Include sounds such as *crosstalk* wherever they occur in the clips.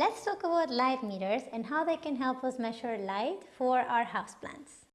let's talk about light meters and how they can help us measure light for our houseplants.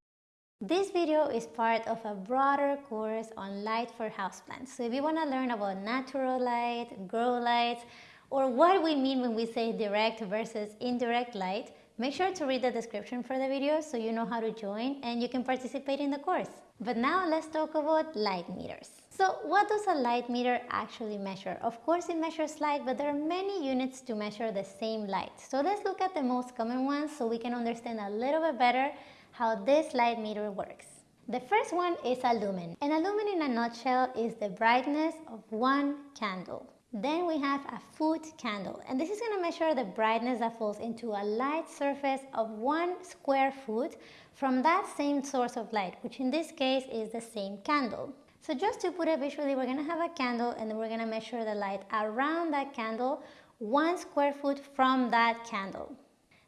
This video is part of a broader course on light for houseplants. So if you want to learn about natural light, grow lights, or what we mean when we say direct versus indirect light, make sure to read the description for the video so you know how to join and you can participate in the course. But now let's talk about light meters. So what does a light meter actually measure? Of course it measures light, but there are many units to measure the same light. So let's look at the most common ones so we can understand a little bit better how this light meter works. The first one is a lumen. And a lumen in a nutshell is the brightness of one candle. Then we have a foot candle and this is going to measure the brightness that falls into a light surface of one square foot from that same source of light which in this case is the same candle. So just to put it visually, we're going to have a candle and we're going to measure the light around that candle, one square foot from that candle.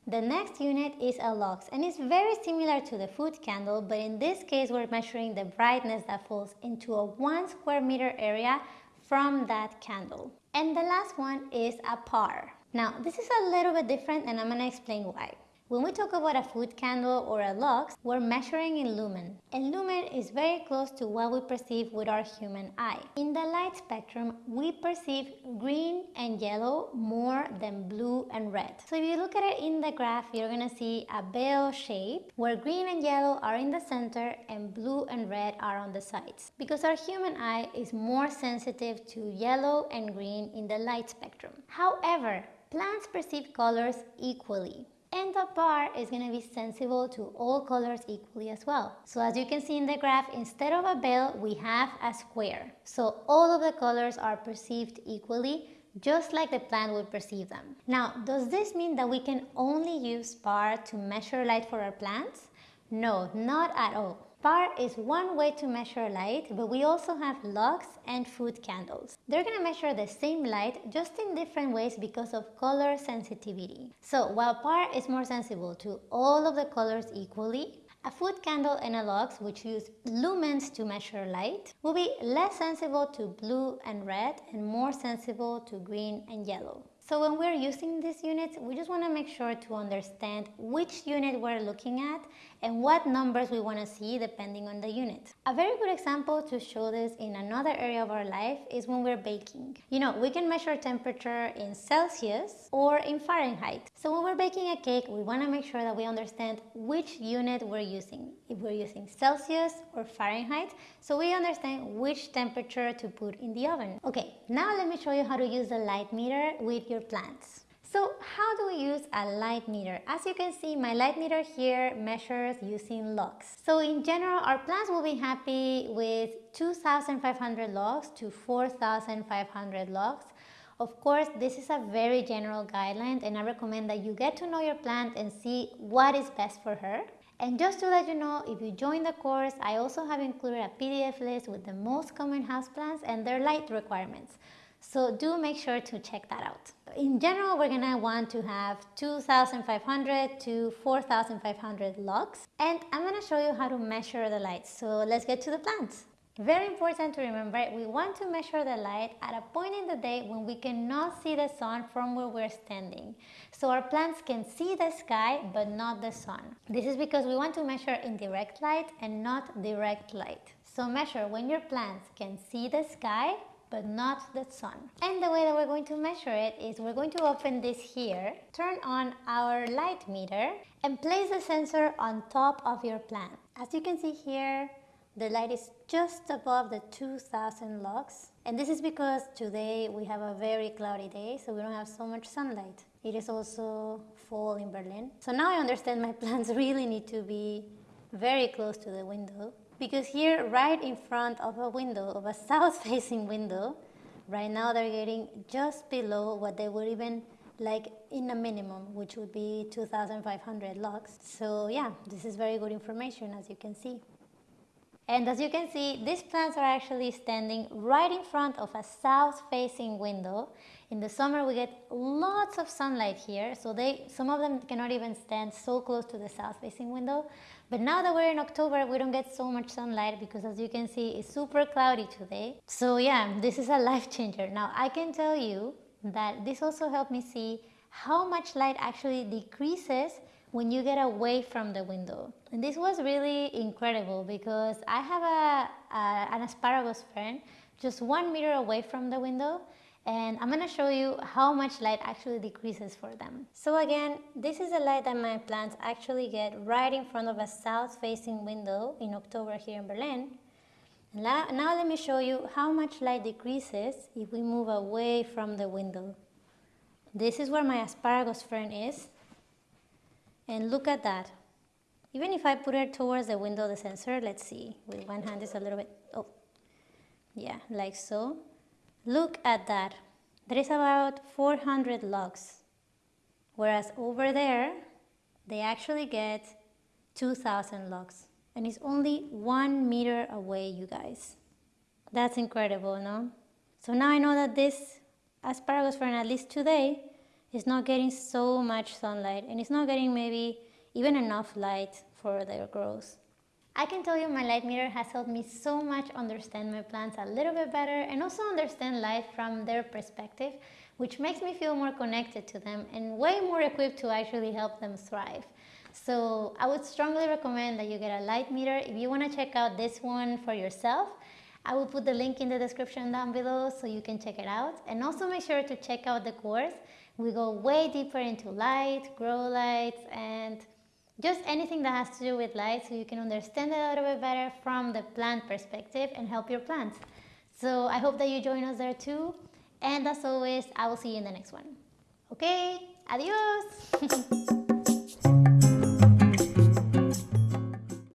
The next unit is a lux and it's very similar to the foot candle, but in this case we're measuring the brightness that falls into a one square meter area from that candle. And the last one is a par. Now this is a little bit different and I'm going to explain why. When we talk about a foot candle or a lux, we're measuring in lumen. And lumen is very close to what we perceive with our human eye. In the light spectrum, we perceive green and yellow more than blue and red. So if you look at it in the graph, you're gonna see a bell shape where green and yellow are in the center and blue and red are on the sides. Because our human eye is more sensitive to yellow and green in the light spectrum. However, plants perceive colors equally and the par is going to be sensible to all colors equally as well. So as you can see in the graph, instead of a bell, we have a square. So all of the colors are perceived equally, just like the plant would perceive them. Now, does this mean that we can only use par to measure light for our plants? No, not at all. Par is one way to measure light, but we also have lux and foot candles. They're going to measure the same light just in different ways because of color sensitivity. So while par is more sensible to all of the colors equally, a foot candle and a lux, which use lumens to measure light, will be less sensible to blue and red and more sensible to green and yellow. So when we're using these units, we just want to make sure to understand which unit we're looking at and what numbers we want to see depending on the unit. A very good example to show this in another area of our life is when we're baking. You know, we can measure temperature in Celsius or in Fahrenheit. So when we're baking a cake, we want to make sure that we understand which unit we're using. If we're using Celsius or Fahrenheit, so we understand which temperature to put in the oven. Okay, now let me show you how to use the light meter with your plants. So how do we use a light meter? As you can see, my light meter here measures using lux. So in general, our plants will be happy with 2,500 lux to 4,500 lux. Of course, this is a very general guideline and I recommend that you get to know your plant and see what is best for her. And just to let you know, if you join the course, I also have included a PDF list with the most common houseplants and their light requirements. So do make sure to check that out. In general, we're gonna want to have 2,500 to 4,500 lux. And I'm gonna show you how to measure the light. So let's get to the plants. Very important to remember, we want to measure the light at a point in the day when we cannot see the sun from where we're standing. So our plants can see the sky but not the sun. This is because we want to measure indirect light and not direct light. So measure when your plants can see the sky but not the sun. And the way that we're going to measure it is we're going to open this here, turn on our light meter and place the sensor on top of your plant. As you can see here, the light is just above the 2000 lux. And this is because today we have a very cloudy day, so we don't have so much sunlight. It is also fall in Berlin. So now I understand my *laughs* plants really need to be very close to the window because here right in front of a window, of a south *laughs* facing window, right now they're getting just below what they would even like in a minimum, which would be 2,500 lux. So yeah, this is very good information as you can see. And as you can see, these plants are actually standing right in front of a south-facing window. In the summer, we get lots of sunlight here, so they, some of them cannot even stand so close to the south-facing window. But now that we're in October, we don't get so much sunlight because as you can see, it's super cloudy today. So yeah, this is a *laughs* life changer. Now I can tell you that this also helped me see how much light actually decreases when you get away from the window. And this was really incredible because I have a, a an asparagus fern just one meter away from the window and I'm gonna show you how much light actually decreases for them. So again, this is the light that my plants actually get right in front of a south facing window in October here in Berlin. Now let me show you how much light decreases if we move away from the window. This is where my asparagus fern is. And look at that. Even if I put it towards the window, of the sensor, let's see, with one hand it's a little bit, oh, yeah, like so. Look at that. There is about 400 lux. Whereas over there, they actually get 2000 lux. And it's only one meter away, you guys. That's incredible, no? So now I know that this asparagus fern, at least today, is not getting so much sunlight and it's not getting maybe even enough light for their growth. I can tell you my light meter has helped me so much understand my plants a little bit better and also understand life from their perspective, which makes me feel more connected to them and way more equipped to actually help them thrive. So I would strongly recommend that you get a light meter. If you want to check out this one for yourself, I will put the link in the description down below so you can check it out. And also make sure to check out the course. We go way deeper into light, grow lights, and just anything that has to do with light so you can understand it a little bit better from the plant perspective and help your plants. So I hope that you join us there too. And as always, I will see you in the next one. Okay, adios! *laughs*